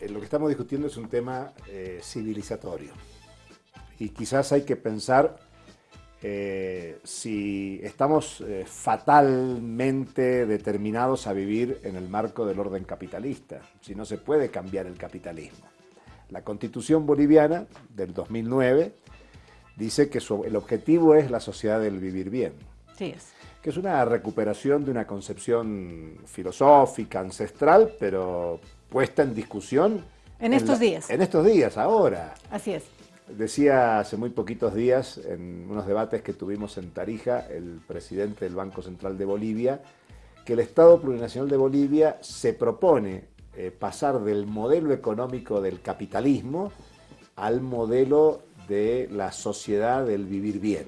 Eh, lo que estamos discutiendo es un tema eh, civilizatorio y quizás hay que pensar eh, si estamos fatalmente determinados a vivir en el marco del orden capitalista, si no se puede cambiar el capitalismo. La constitución boliviana del 2009 dice que el objetivo es la sociedad del vivir bien. Sí es que es una recuperación de una concepción filosófica, ancestral, pero puesta en discusión. En estos días. En estos días, ahora. Así es. Decía hace muy poquitos días, en unos debates que tuvimos en Tarija, el presidente del Banco Central de Bolivia, que el Estado Plurinacional de Bolivia se propone eh, pasar del modelo económico del capitalismo al modelo de la sociedad del vivir bien.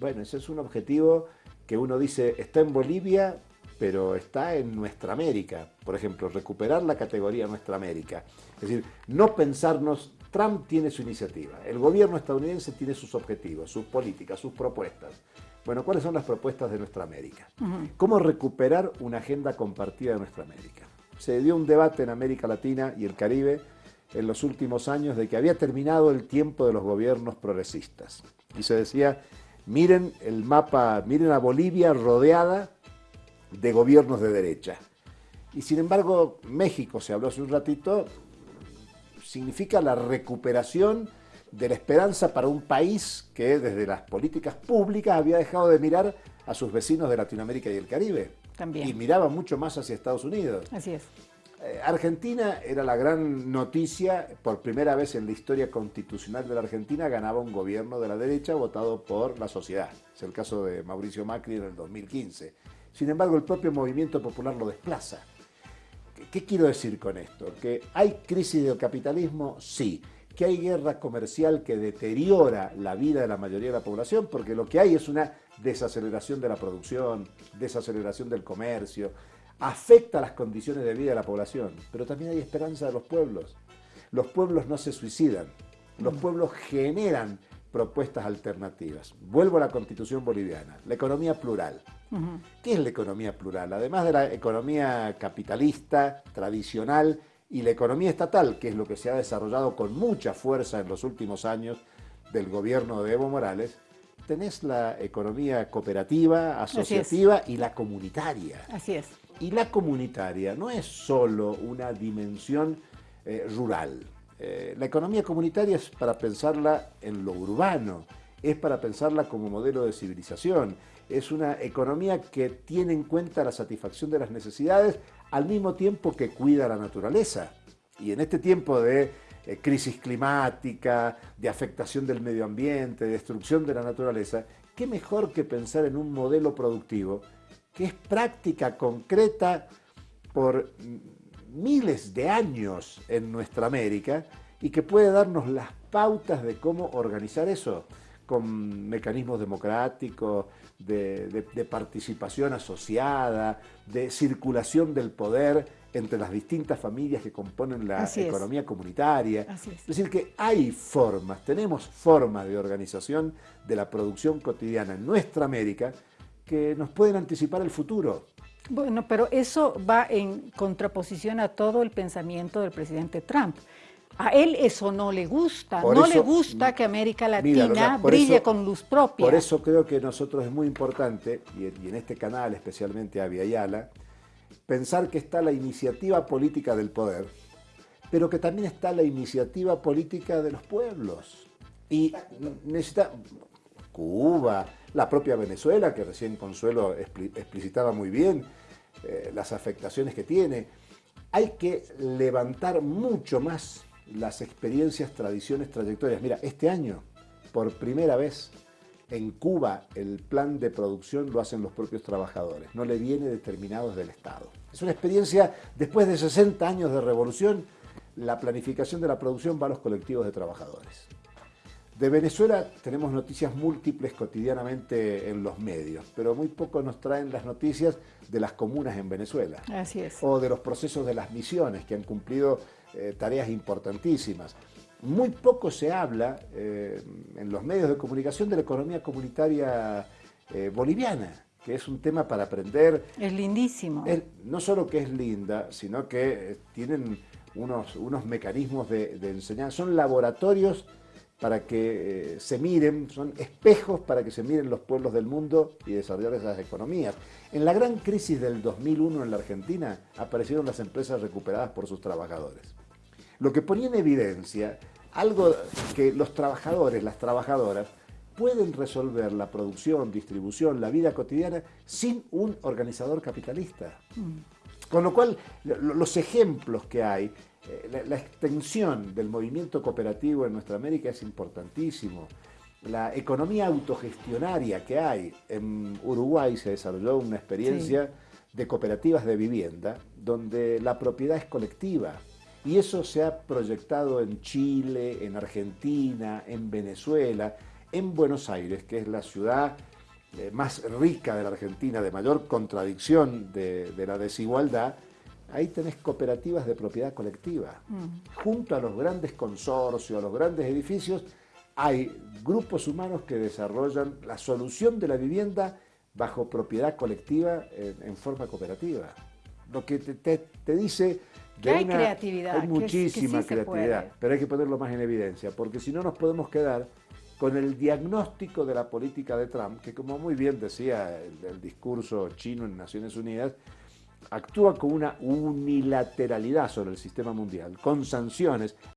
Bueno, ese es un objetivo que uno dice está en Bolivia, pero está en nuestra América. Por ejemplo, recuperar la categoría Nuestra América. Es decir, no pensarnos, Trump tiene su iniciativa, el gobierno estadounidense tiene sus objetivos, sus políticas, sus propuestas. Bueno, ¿cuáles son las propuestas de Nuestra América? ¿Cómo recuperar una agenda compartida de Nuestra América? Se dio un debate en América Latina y el Caribe en los últimos años de que había terminado el tiempo de los gobiernos progresistas. Y se decía, Miren el mapa, miren a Bolivia rodeada de gobiernos de derecha. Y sin embargo, México, se habló hace un ratito, significa la recuperación de la esperanza para un país que desde las políticas públicas había dejado de mirar a sus vecinos de Latinoamérica y el Caribe. También. Y miraba mucho más hacia Estados Unidos. Así es. Eh, Argentina era la gran noticia, por primera vez en la historia constitucional de la Argentina ganaba un gobierno de la derecha votado por la sociedad. Es el caso de Mauricio Macri en el 2015. Sin embargo, el propio movimiento popular lo desplaza. ¿Qué quiero decir con esto? ¿Que hay crisis del capitalismo? Sí. ¿Que hay guerra comercial que deteriora la vida de la mayoría de la población? Porque lo que hay es una desaceleración de la producción, desaceleración del comercio, afecta las condiciones de vida de la población, pero también hay esperanza de los pueblos. Los pueblos no se suicidan, los mm. pueblos generan propuestas alternativas. Vuelvo a la constitución boliviana, la economía plural. ¿Qué es la economía plural? Además de la economía capitalista, tradicional, y la economía estatal, que es lo que se ha desarrollado con mucha fuerza en los últimos años del gobierno de Evo Morales, tenés la economía cooperativa, asociativa y la comunitaria. Así es. Y la comunitaria no es solo una dimensión eh, rural. Eh, la economía comunitaria es para pensarla en lo urbano, es para pensarla como modelo de civilización, es una economía que tiene en cuenta la satisfacción de las necesidades al mismo tiempo que cuida la naturaleza. Y en este tiempo de eh, crisis climática, de afectación del medio ambiente, de destrucción de la naturaleza, ¿qué mejor que pensar en un modelo productivo que es práctica, concreta, por miles de años en nuestra América y que puede darnos las pautas de cómo organizar eso con mecanismos democráticos, de, participación asociada, de circulación del poder entre las distintas familias que componen la economía comunitaria. es. es decir, que hay formas, tenemos formas de organización de la producción cotidiana en nuestra América que nos pueden anticipar el futuro. Bueno, pero eso va en contraposición a todo el pensamiento del presidente Trump. A él eso no le gusta, no le gusta que América Latina brille con luz propia. Por eso creo que nosotros es muy importante, y en este canal especialmente a Viayala, pensar que está la iniciativa política del poder, pero que también está la iniciativa política de los pueblos. Y necesita Cuba, la propia Venezuela, que recién Consuelo explicitaba muy bien eh, las afectaciones que tiene. Hay que levantar mucho más las experiencias, tradiciones, trayectorias. Mira, este año, por primera vez, en Cuba el plan de producción lo hacen los propios trabajadores, no le viene determinado desde el Estado. Es una experiencia, después de 60 años de revolución, la planificación de la producción va a los colectivos de trabajadores. De Venezuela tenemos noticias múltiples cotidianamente en los medios, pero muy poco nos traen las noticias de las comunas en Venezuela. Así es. O de los procesos de las misiones que han cumplido eh, tareas importantísimas. Muy poco se habla eh, en los medios de comunicación de la economía comunitaria eh, boliviana, que es un tema para aprender. Es lindísimo. no solo que es linda, sino que tienen unos, unos mecanismos de, de enseñanza, son laboratorios para que eh, se miren, son espejos para que se miren los pueblos del mundo y desarrollar esas economías. En la gran crisis del 2001 en la Argentina aparecieron las empresas recuperadas por sus trabajadores. Lo que ponía en evidencia algo que los trabajadores, las trabajadoras, pueden resolver la producción, distribución, la vida cotidiana sin un organizador capitalista. Mm. Con lo cual, los ejemplos que hay eh, la, extensión del movimiento cooperativo en nuestra América es importantísimo. La economía autogestionaria que hay en Uruguay se desarrolló una experiencia de cooperativas de vivienda donde la propiedad es colectiva. Y eso se ha proyectado en Chile, en Argentina, en Venezuela, en Buenos Aires, que es la ciudad eh, más rica de la Argentina, de mayor contradicción de la desigualdad, ahí tenés cooperativas de propiedad colectiva. Mm. Junto a los grandes consorcios, a los grandes edificios, hay grupos humanos que desarrollan la solución de la vivienda bajo propiedad colectiva en, forma cooperativa. Lo que te, dice... De hay creatividad. Hay muchísima creatividad, pero hay que ponerlo más en evidencia, porque si no nos podemos quedar con el diagnóstico de la política de Trump, que como muy bien decía el discurso chino en Naciones Unidas, actúa con una unilateralidad sobre el sistema mundial, con sanciones